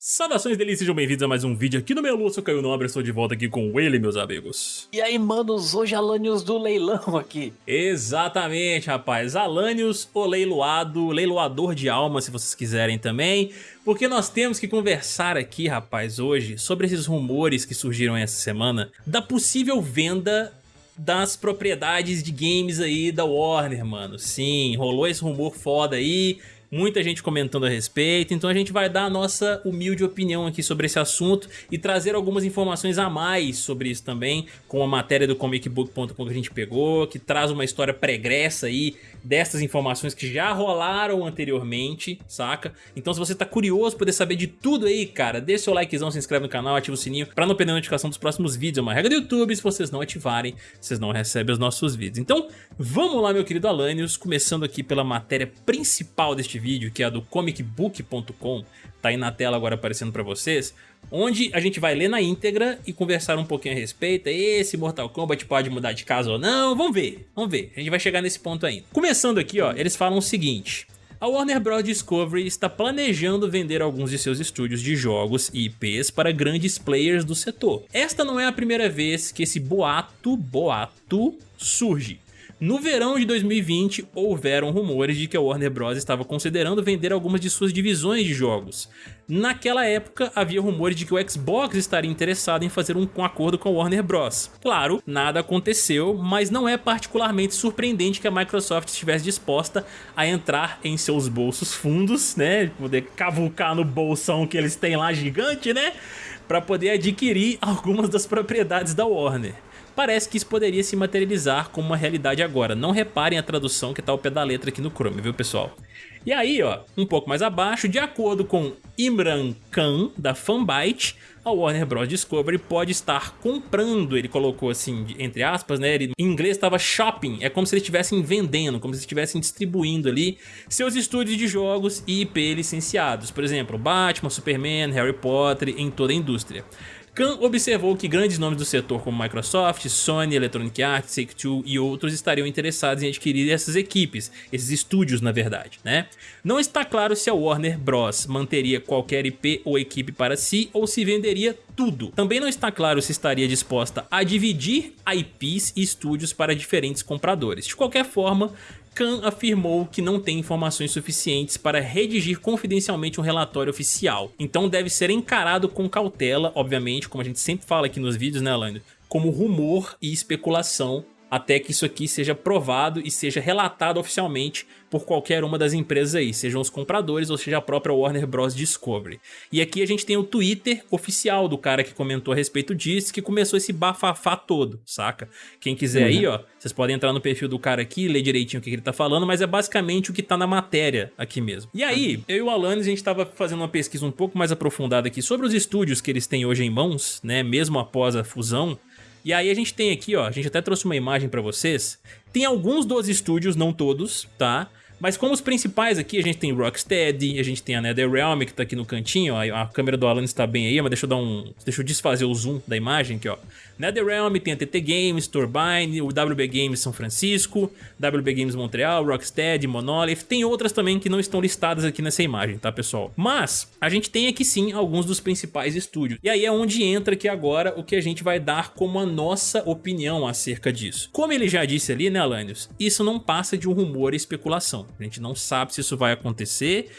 Saudações delícias, sejam bem-vindos a mais um vídeo aqui no meu Lúcio Caio Nobre, estou de volta aqui com ele, meus amigos. E aí, manos, hoje Alanios do leilão aqui. Exatamente, rapaz, Alanios, o leiloado, leiloador de alma, se vocês quiserem também, porque nós temos que conversar aqui, rapaz, hoje, sobre esses rumores que surgiram essa semana, da possível venda das propriedades de games aí da Warner, mano. Sim, rolou esse rumor foda aí, muita gente comentando a respeito, então a gente vai dar a nossa humilde opinião aqui sobre esse assunto e trazer algumas informações a mais sobre isso também, com a matéria do comicbook.com que a gente pegou, que traz uma história pregressa aí dessas informações que já rolaram anteriormente, saca? Então se você tá curioso poder saber de tudo aí, cara, deixa seu likezão, se inscreve no canal, ativa o sininho pra não perder a notificação dos próximos vídeos, é uma regra do YouTube, se vocês não ativarem, vocês não recebem os nossos vídeos. Então, vamos lá meu querido Alanios, começando aqui pela matéria principal deste vídeo, que é a do comicbook.com, tá aí na tela agora aparecendo pra vocês, onde a gente vai ler na íntegra e conversar um pouquinho a respeito, esse Mortal Kombat pode mudar de casa ou não, vamos ver, vamos ver, a gente vai chegar nesse ponto ainda. Começando aqui, ó, eles falam o seguinte... A Warner Bros. Discovery está planejando vender alguns de seus estúdios de jogos e IPs para grandes players do setor. Esta não é a primeira vez que esse boato, boato, surge. No verão de 2020, houveram rumores de que a Warner Bros. estava considerando vender algumas de suas divisões de jogos. Naquela época, havia rumores de que o Xbox estaria interessado em fazer um, acordo com a Warner Bros. Claro, nada aconteceu, mas não é particularmente surpreendente que a Microsoft estivesse disposta a entrar em seus bolsos fundos, né, poder cavucar no bolsão que eles têm lá gigante, né, para poder adquirir algumas das propriedades da Warner parece que isso poderia se materializar como uma realidade agora. Não reparem a tradução que está ao pé da letra aqui no Chrome, viu pessoal? E aí, ó, um pouco mais abaixo, de acordo com Imran Khan, da Fanbyte, a Warner Bros. Discovery pode estar comprando, ele colocou assim, entre aspas, né, ele, em inglês estava shopping, é como se eles estivessem vendendo, como se estivessem distribuindo ali seus estúdios de jogos e IP licenciados, por exemplo, Batman, Superman, Harry Potter, em toda a indústria. Khan observou que grandes nomes do setor como Microsoft, Sony, Electronic Arts, Take-Two e outros estariam interessados em adquirir essas equipes, esses estúdios na verdade, né? Não está claro se a Warner Bros. manteria qualquer IP ou equipe para si ou se venderia tudo. Também não está claro se estaria disposta a dividir IPs e estúdios para diferentes compradores. De qualquer forma, Khan afirmou que não tem informações suficientes para redigir confidencialmente um relatório oficial, então deve ser encarado com cautela, obviamente, como a gente sempre fala aqui nos vídeos, né, Alain? Como rumor e especulação até que isso aqui seja provado e seja relatado oficialmente por qualquer uma das empresas aí, sejam os compradores ou seja a própria Warner Bros. Discovery. E aqui a gente tem o Twitter oficial do cara que comentou a respeito disso, que começou esse bafafá todo, saca? Quem quiser uhum. aí, ó, vocês podem entrar no perfil do cara aqui, ler direitinho o que ele tá falando, mas é basicamente o que tá na matéria aqui mesmo. E aí, eu e o Alanis, a gente tava fazendo uma pesquisa um pouco mais aprofundada aqui sobre os estúdios que eles têm hoje em mãos, né, mesmo após a fusão, e aí a gente tem aqui, ó, a gente até trouxe uma imagem pra vocês. Tem alguns dos estúdios, não todos, tá? Mas como os principais aqui, a gente tem Rocksteady, a gente tem a NetherRealm que tá aqui no cantinho, ó, a câmera do Alan está bem aí, mas deixa eu dar um, deixa eu desfazer o zoom da imagem aqui, ó. NetherRealm tem a TT Games, Turbine, o WB Games São Francisco, WB Games Montreal, Rocksteady, Monolith, tem outras também que não estão listadas aqui nessa imagem, tá pessoal? Mas a gente tem aqui sim alguns dos principais estúdios, e aí é onde entra aqui agora o que a gente vai dar como a nossa opinião acerca disso. Como ele já disse ali, né Alanios, isso não passa de um rumor e especulação. A gente não sabe se isso vai acontecer.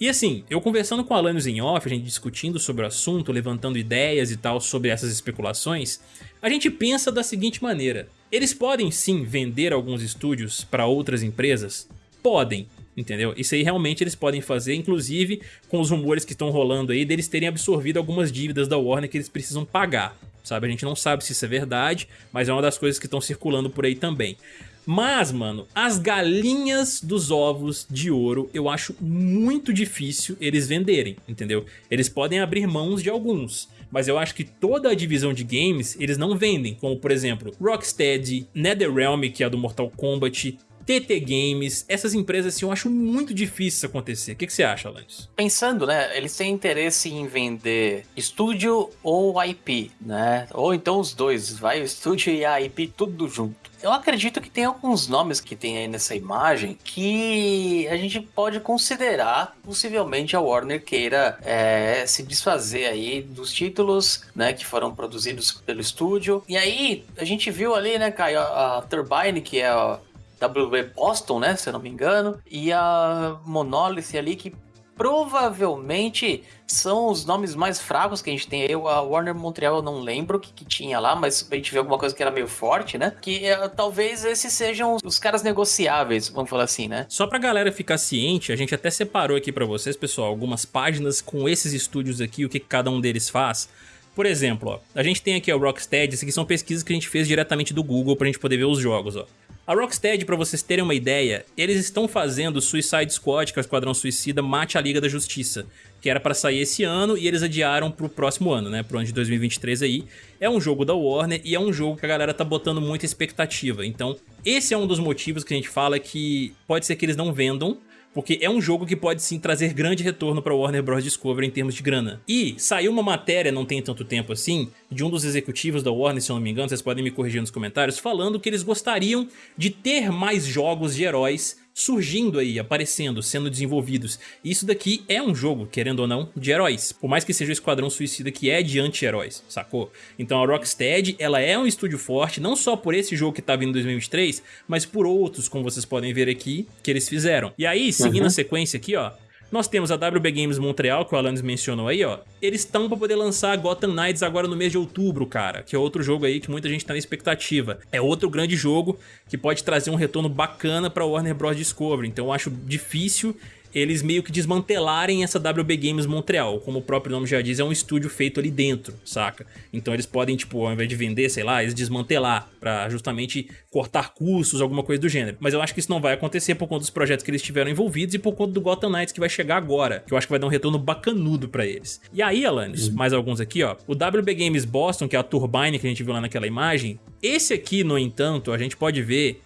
E assim, eu conversando com o Alanios em off, a gente discutindo sobre o assunto, levantando ideias e tal sobre essas especulações, a gente pensa da seguinte maneira. Eles podem sim vender alguns estúdios para outras empresas? Podem, entendeu? Isso aí realmente eles podem fazer, inclusive com os rumores que estão rolando aí deles terem absorvido algumas dívidas da Warner que eles precisam pagar, sabe? A gente não sabe se isso é verdade, mas é uma das coisas que estão circulando por aí também. Mas, mano, as galinhas dos ovos de ouro eu acho muito difícil eles venderem, entendeu? Eles podem abrir mãos de alguns, mas eu acho que toda a divisão de games eles não vendem, como por exemplo Rocksteady, NetherRealm, que é a do Mortal Kombat, TT Games, essas empresas assim, eu acho muito difícil isso acontecer. O que, que você acha, Alanis? Pensando, né, eles têm interesse em vender estúdio ou IP, né? Ou então os dois, vai o estúdio e a IP tudo junto. Eu acredito que tem alguns nomes que tem aí nessa imagem que a gente pode considerar possivelmente a Warner queira é, se desfazer aí dos títulos, né, que foram produzidos pelo estúdio. E aí a gente viu ali, né, Caio, a, a Turbine, que é a WB Boston, né, se eu não me engano, e a Monolith ali que provavelmente são os nomes mais fracos que a gente tem. Eu, a Warner Montreal, eu não lembro o que, que tinha lá, mas a gente viu alguma coisa que era meio forte, né? Que é, talvez esses sejam os, os, caras negociáveis, vamos falar assim, né? Só pra galera ficar ciente, a gente até separou aqui para vocês, pessoal, algumas páginas com esses estúdios aqui, o que cada um deles faz. Por exemplo, ó, a gente tem aqui o Rocksteady, isso aqui são pesquisas que a gente fez diretamente do Google pra gente poder ver os jogos, ó. A Rocksteady, para vocês terem uma ideia, eles estão fazendo Suicide Squad, que é o Esquadrão Suicida, Mate a Liga da Justiça, que era para sair esse ano e eles adiaram pro próximo ano, né, pro ano de 2023 aí. É um jogo da Warner e é um jogo que a galera tá botando muita expectativa. Então, esse é um dos motivos que a gente fala que pode ser que eles não vendam, porque é um jogo que pode sim trazer grande retorno para Warner Bros. Discovery em termos de grana. E saiu uma matéria, não tem tanto tempo assim, de um dos executivos da Warner, se eu não me engano, vocês podem me corrigir nos comentários, falando que eles gostariam de ter mais jogos de heróis surgindo aí, aparecendo, sendo desenvolvidos. E isso daqui é um jogo, querendo ou não, de heróis. Por mais que seja o Esquadrão Suicida que é de anti-heróis, sacou? Então a Rocksteady, ela é um estúdio forte, não só por esse jogo que tá vindo em 2023, mas por outros, como vocês podem ver aqui, que eles fizeram. E aí, seguindo uhum. a sequência aqui, ó, nós temos a WB Games Montreal, que o Alanis mencionou aí, ó. Eles estão pra poder lançar Gotham Knights agora no mês de outubro, cara. Que é outro jogo aí que muita gente tá na expectativa. É outro grande jogo que pode trazer um retorno bacana pra Warner Bros. Discovery. Então eu acho difícil eles meio que desmantelarem essa WB Games Montreal. Como o próprio nome já diz, é um estúdio feito ali dentro, saca? Então eles podem, tipo, ao invés de vender, sei lá, eles desmantelar pra justamente cortar custos, alguma coisa do gênero. Mas eu acho que isso não vai acontecer por conta dos projetos que eles tiveram envolvidos e por conta do Gotham Knights que vai chegar agora, que eu acho que vai dar um retorno bacanudo pra eles. E aí, Alanis, uhum. mais alguns aqui, ó. O WB Games Boston, que é a Turbine que a gente viu lá naquela imagem, esse aqui, no entanto, a gente pode ver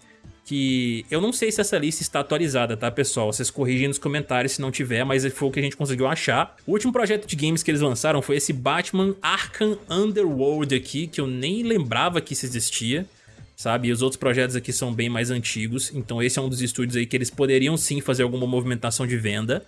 que eu não sei se essa lista está atualizada, tá, pessoal? Vocês corrigem nos comentários se não tiver, mas foi o que a gente conseguiu achar. O último projeto de games que eles lançaram foi esse Batman Arkham Underworld aqui, que eu nem lembrava que isso existia sabe? E os outros projetos aqui são bem mais antigos, então esse é um dos estúdios aí que eles poderiam sim fazer alguma movimentação de venda.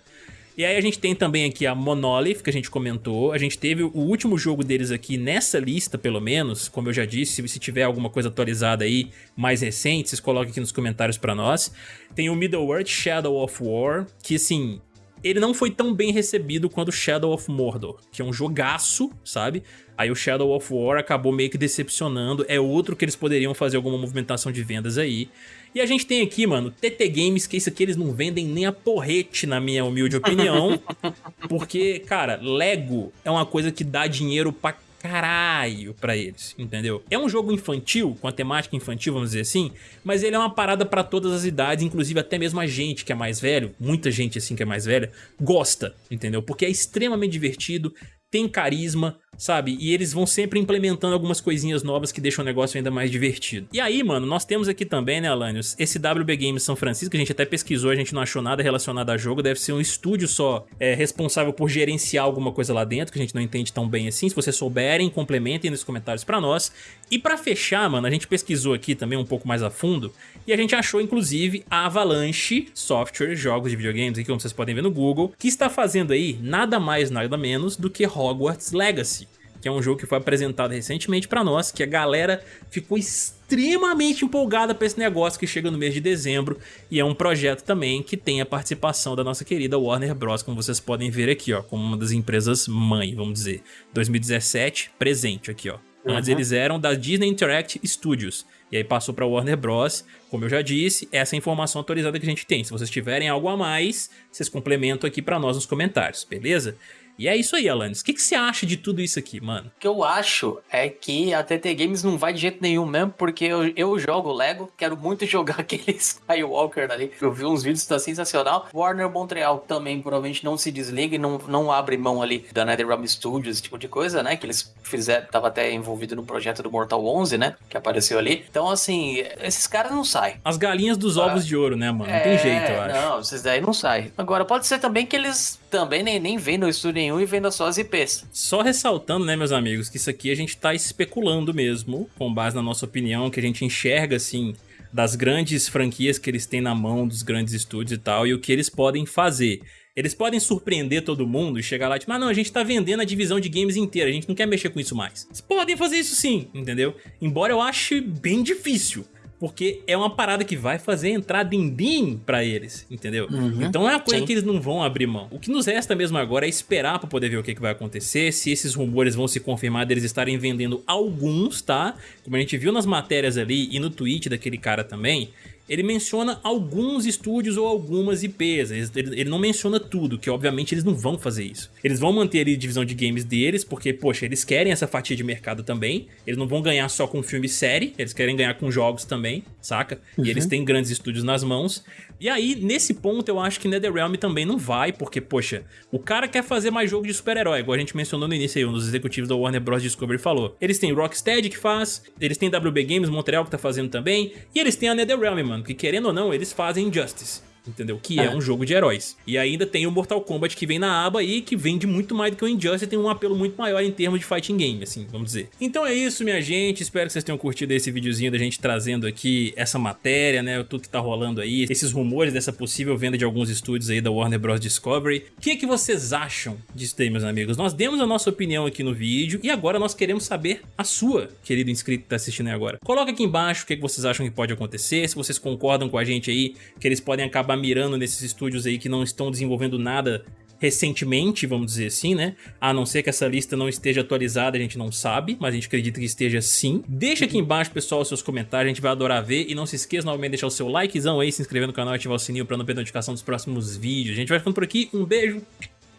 E aí a gente tem também aqui a Monolith, que a gente comentou. A gente teve o último jogo deles aqui nessa lista, pelo menos. Como eu já disse, se tiver alguma coisa atualizada aí, mais recente, vocês coloquem aqui nos comentários pra nós. Tem o Middle-earth Shadow of War, que assim... Ele não foi tão bem recebido quanto Shadow of Mordor, que é um jogaço, sabe? Aí o Shadow of War acabou meio que decepcionando, é outro que eles poderiam fazer alguma movimentação de vendas aí. E a gente tem aqui, mano, TT Games, que isso aqui eles não vendem nem a porrete, na minha humilde opinião. porque, cara, Lego é uma coisa que dá dinheiro pra caralho pra eles, entendeu? É um jogo infantil, com a temática infantil, vamos dizer assim, mas ele é uma parada pra todas as idades, inclusive até mesmo a gente que é mais velho, muita gente assim que é mais velha, gosta, entendeu? Porque é extremamente divertido, tem carisma, sabe? E eles vão sempre implementando algumas coisinhas novas que deixam o negócio ainda mais divertido. E aí, mano, nós temos aqui também, né, Alanios, esse WB Games São Francisco, a gente até pesquisou, a gente não achou nada relacionado a jogo, deve ser um estúdio só é, responsável por gerenciar alguma coisa lá dentro, que a gente não entende tão bem assim. Se vocês souberem, complementem nos comentários pra nós. E pra fechar, mano, a gente pesquisou aqui também um pouco mais a fundo, e a gente achou, inclusive, a Avalanche Software, jogos de videogames, aqui como vocês podem ver no Google, que está fazendo aí nada mais, nada menos do que Hogwarts Legacy que é um jogo que foi apresentado recentemente para nós, que a galera ficou extremamente empolgada para esse negócio que chega no mês de dezembro e é um projeto também que tem a participação da nossa querida Warner Bros, como vocês podem ver aqui, ó, como uma das empresas mãe, vamos dizer. 2017, presente aqui, ó. Uhum. Antes eles eram da Disney Interactive Studios. E aí passou para Warner Bros. Como eu já disse, essa é a informação atualizada que a gente tem. Se vocês tiverem algo a mais, vocês complementam aqui para nós nos comentários, beleza? E é isso aí, Alanis. O que, que você acha de tudo isso aqui, mano? O que eu acho é que a TT Games não vai de jeito nenhum mesmo, porque eu, eu jogo Lego, quero muito jogar aquele Skywalker ali. Eu vi uns vídeos, tá sensacional. Warner Montreal também provavelmente não se desliga e não, não abre mão ali da NetherRealm Studios, esse tipo de coisa, né? Que eles fizeram, tava até envolvido no projeto do Mortal 11, né? Que apareceu ali. Então, assim, esses caras não saem. As galinhas dos ah, ovos de ouro, né, mano? Não é, tem jeito, eu acho. Não, esses daí não saem. Agora, pode ser também que eles também nem, nem vendam estúdio nenhum e vendam só as IPs. Só ressaltando, né, meus amigos, que isso aqui a gente tá especulando mesmo, com base na nossa opinião, que a gente enxerga, assim, das grandes franquias que eles têm na mão, dos grandes estúdios e tal, e o que eles podem fazer. Eles podem surpreender todo mundo e chegar lá tipo, ah não, a gente tá vendendo a divisão de games inteira, a gente não quer mexer com isso mais. Eles podem fazer isso sim, entendeu? Embora eu ache bem difícil porque é uma parada que vai fazer entrar din-din pra eles, entendeu? Uhum, então é uma coisa sim. que eles não vão abrir mão. O que nos resta mesmo agora é esperar pra poder ver o que, que vai acontecer, se esses rumores vão se confirmar deles estarem vendendo alguns, tá? Como a gente viu nas matérias ali e no tweet daquele cara também, ele menciona alguns estúdios ou algumas IPs, ele, ele, não menciona tudo, que obviamente eles não vão fazer isso. Eles vão manter ali a divisão de games deles, porque, poxa, eles querem essa fatia de mercado também, eles não vão ganhar só com filme e série, eles querem ganhar com jogos também, saca? Uhum. E eles têm grandes estúdios nas mãos, e aí, nesse ponto, eu acho que NetherRealm também não vai, porque, poxa, o cara quer fazer mais jogo de super-herói, igual a gente mencionou no início aí, um dos executivos da Warner Bros. Discovery falou. Eles têm Rocksteady que faz, eles têm WB Games Montreal que tá fazendo também, e eles têm a NetherRealm, mano, que querendo ou não, eles fazem Injustice entendeu? Que é. é. um jogo de heróis. E ainda tem o Mortal Kombat que vem na aba e que vende muito mais do que o Injustice e tem um apelo muito maior em termos de fighting game, assim, vamos dizer. Então é isso, minha gente. Espero que vocês tenham curtido esse videozinho da gente trazendo aqui essa matéria, né? Tudo que tá rolando aí, esses rumores dessa possível venda de alguns estúdios aí da Warner Bros. Discovery. O que, é que vocês acham disso aí, meus amigos? Nós demos a nossa opinião aqui no vídeo e agora nós queremos saber a sua, querido inscrito que tá assistindo aí agora. Coloca aqui embaixo o que, é que vocês acham que pode acontecer, se vocês concordam com a gente aí, que eles podem acabar mirando nesses estúdios aí que não estão desenvolvendo nada recentemente, vamos dizer assim, né? A não ser que essa lista não esteja atualizada, a gente não sabe, mas a gente acredita que esteja sim. Deixa aqui embaixo, pessoal, os seus comentários, a gente vai adorar ver. E não se esqueça novamente de deixar o seu likezão aí, se inscrever no canal e ativar o sininho pra não perder notificação dos próximos vídeos. A gente vai ficando por aqui, um beijo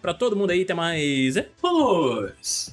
pra todo mundo aí, até mais. Vamos!